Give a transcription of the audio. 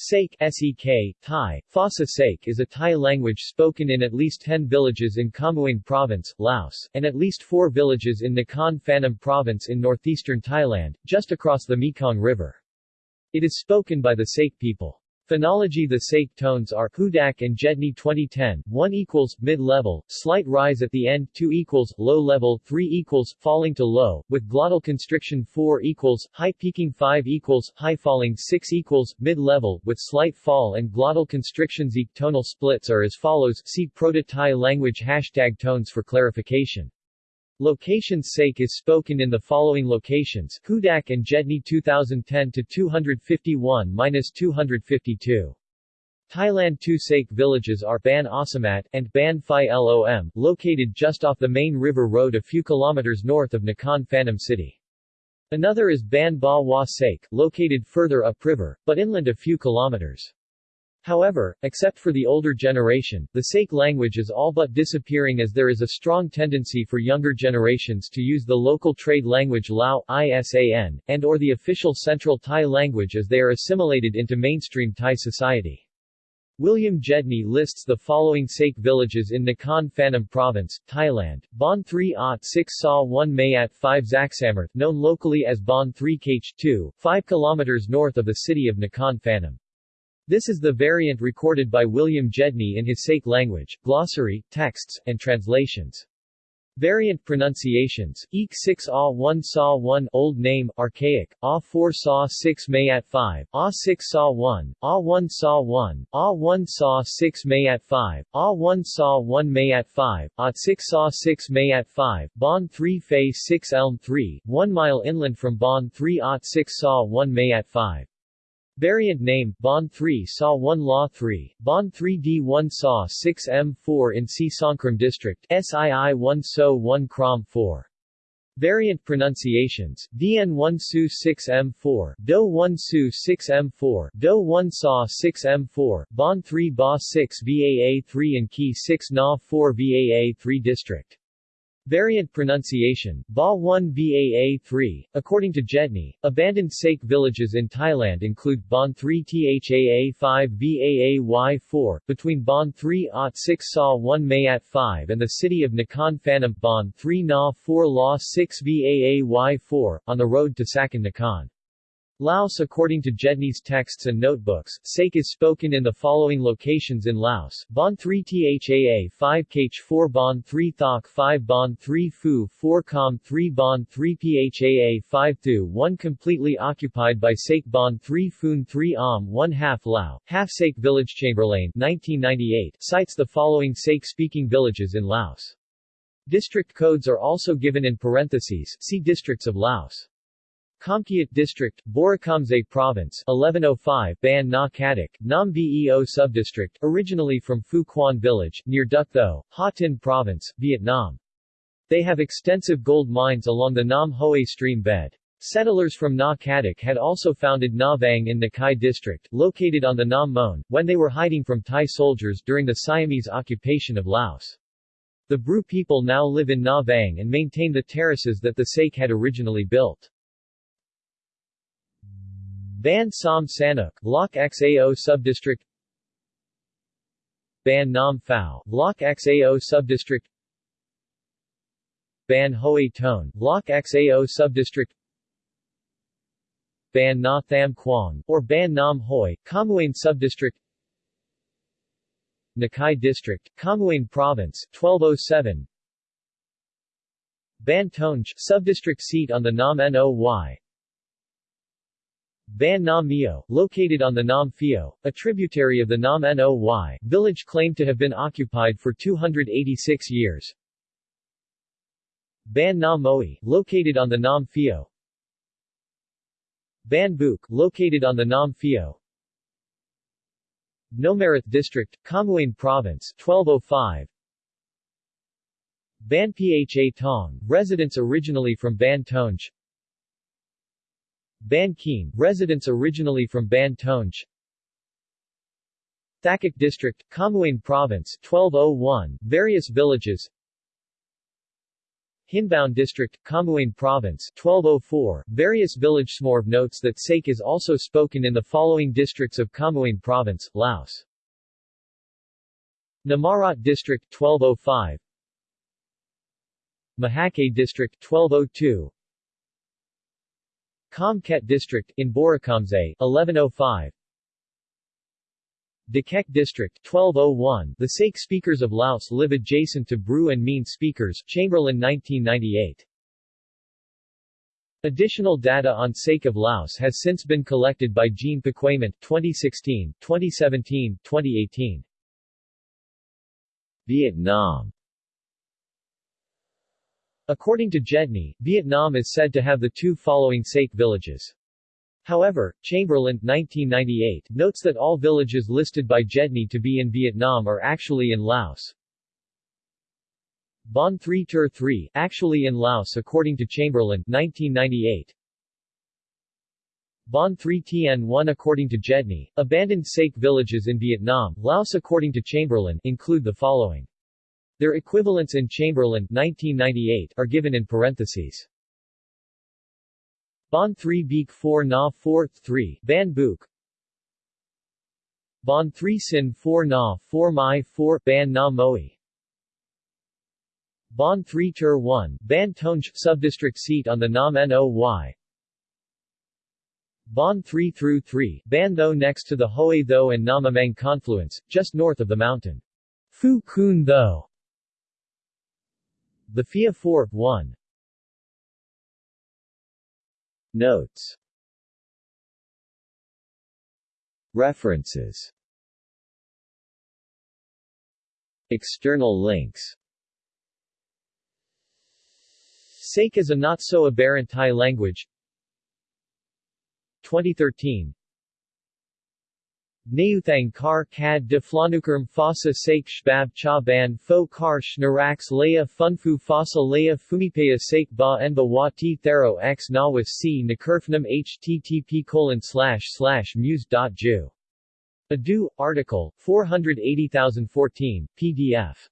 Sake SEK, Thai, Phasa is a Thai language spoken in at least 10 villages in Khammouane Province, Laos, and at least 4 villages in Nakhon Phanom Province in northeastern Thailand, just across the Mekong River. It is spoken by the Sake people. Phonology The Sake tones are Hudak and Gedney 2010, 1 equals, mid-level, slight rise at the end, 2 equals, low-level, 3 equals, falling to low, with glottal constriction 4 equals, high peaking 5 equals, high falling 6 equals, mid-level, with slight fall and glottal constriction e tonal splits are as follows, see Proto-Tai language hashtag tones for clarification. Locations sake is spoken in the following locations, Hudak and Gedney 2010 to 251-252. Thailand two sake villages are Ban Asamat and Ban Phi Lom, located just off the main river road a few kilometers north of Nakhon Phanom city. Another is Ban Ba Wa Sake, located further upriver, but inland a few kilometers. However, except for the older generation, the Sake language is all but disappearing as there is a strong tendency for younger generations to use the local trade language Lao, ISAN, and or the official Central Thai language as they are assimilated into mainstream Thai society. William Gedney lists the following Sake villages in Nakhon Phanom Province, Thailand, Bon 3 Ot 6 Sa 1 Mayat 5 Zaksamarth known locally as Bon 3 Kh 2, 5 km north of the city of Nakhon Phanom. This is the variant recorded by William Gedney in his Sake language, glossary, texts, and translations. Variant pronunciations, Eek 6 Ah 1 Saw 1 Old Name, Archaic, Ah 4 Saw 6 Mayat 5, Ah 6 Saw 1, Ah 1 Saw 1, Ah 1 Saw 6 Mayat 5, Ah 1 Saw 1 Mayat 5, Ah 6 Saw 6 Mayat 5, Bon 3 Fei 6 Elm 3, 1 mile inland from Bon 3 Ot 6 Saw 1 Mayat 5. Variant name, Bon 3 Saw 1 Law 3, Bon 3 D 1 Saw 6 M 4 in Si Songkram District, SII 1 So 1 Krom 4. Variant pronunciations, DN 1 Su 6 M 4, Do 1 Su 6 M 4, Do 1 Saw 6 M 4, Bon 3 Ba 6 VAA 3 and Key 6 Na 4 VAA 3 District. Variant pronunciation, Ba 1 Baa 3. According to Gedney, abandoned Sake villages in Thailand include Bon 3 Thaa 5 Baay 4, between Bon 3 Ot 6 Sa 1 Mayat 5 and the city of Nakhon Phanom Bon 3 Na 4 La 6 Baay 4, on the road to Sakon Nakhon. Laos According to Gedney's texts and notebooks, Sake is spoken in the following locations in Laos, Bon 3 Thaa 5 Kh 4 Bon 3 Thok 5 Bon 3 Phu 4 Com 3 Bon 3 Phaa 5 Thu 1 completely occupied by Sake Bon 3 Phoon 3 Am 1 half Lao, half Sake Village Chamberlain 1998 cites the following Sake-speaking villages in Laos. District codes are also given in parentheses, see Districts of Laos. Khamkeut District, Borikamze Province 1105 Ban Na Kadak, Nam Subdistrict, originally from Phu Quan Village, near Duc Tho, Ha Tinh Province, Vietnam. They have extensive gold mines along the Nam Hoa stream bed. Settlers from Na Kadak had also founded Na Vang in Nakai District, located on the Nam Mon, when they were hiding from Thai soldiers during the Siamese occupation of Laos. The Bru people now live in Na Vang and maintain the terraces that the Sake had originally built. Ban Som Sanuk, Lok Xao Subdistrict Ban Nam Phao, Lok Xao Subdistrict Ban Hoi Tone, Lok Xao Subdistrict Ban Na Tham Quang, or Ban Nam Hoi, Khammouane Subdistrict Nakai District, Khammouane Province, 1207 Ban Tonj, Subdistrict seat on the Nam Noi Ban Nam Mio, located on the Nam Phio, a tributary of the Nam Noi, village claimed to have been occupied for 286 years. Ban Na Moi, located on the Nam Phio. Ban Buk, located on the Nam Phio. Nomarath District, Khammouane Province, 1205. Ban Pha Tong, residents originally from Ban Tonj. Ban residents originally from Ban Tonj Thakhek District, Khammouane Province, 1201, various villages Hinbound District, Khammouane Province 1204. Various village Smorv notes that Sake is also spoken in the following districts of Khammouane Province, Laos. Namarat District 1205 Mahakay District 1202 Khamkeut District in Borikamsay 1105 Dakek District 1201 The Sake speakers of Laos live adjacent to Bru and Mean speakers Chamberlain 1998 Additional data on Sake of Laos has since been collected by Jean Paquement 2016, 2017, 2018 Vietnam According to Gedney, Vietnam is said to have the two following Sake villages. However, Chamberlain 1998 notes that all villages listed by Gedney to be in Vietnam are actually in Laos. Bon 3 Tur 3 actually in Laos according to Chamberlain 1998. Bon 3 Tn 1 according to Gedney, abandoned Sake villages in Vietnam, Laos according to Chamberlain, include the following. Their equivalents in Chamberlain 1998 are given in parentheses. Bon 3 Beek 4 Na 4 3 Ban Book Bon 3 Sin 4 Na 4 Mai 4 Ban Na Moi Bon 3 Tur 1 Ban Tonj subdistrict seat on the Nam Noi Bon 3 through 3, Ban Tho next to the Hoi Tho and Nam Amang confluence, just north of the mountain. Phu Kun Tho. The FIA 4, 1. Notes. References. External links. Sake is a not-so-aberrant Thai language. 2013 Neuthang kar kad de flanukerm fossa sake shbab cha ban fo kar shnarax laya funfu fossa laya fumipaya sake ba enba wa ti thero x nawas c nakurfnam http colon slash slash muse.ju. Adu, article, 480014, pdf.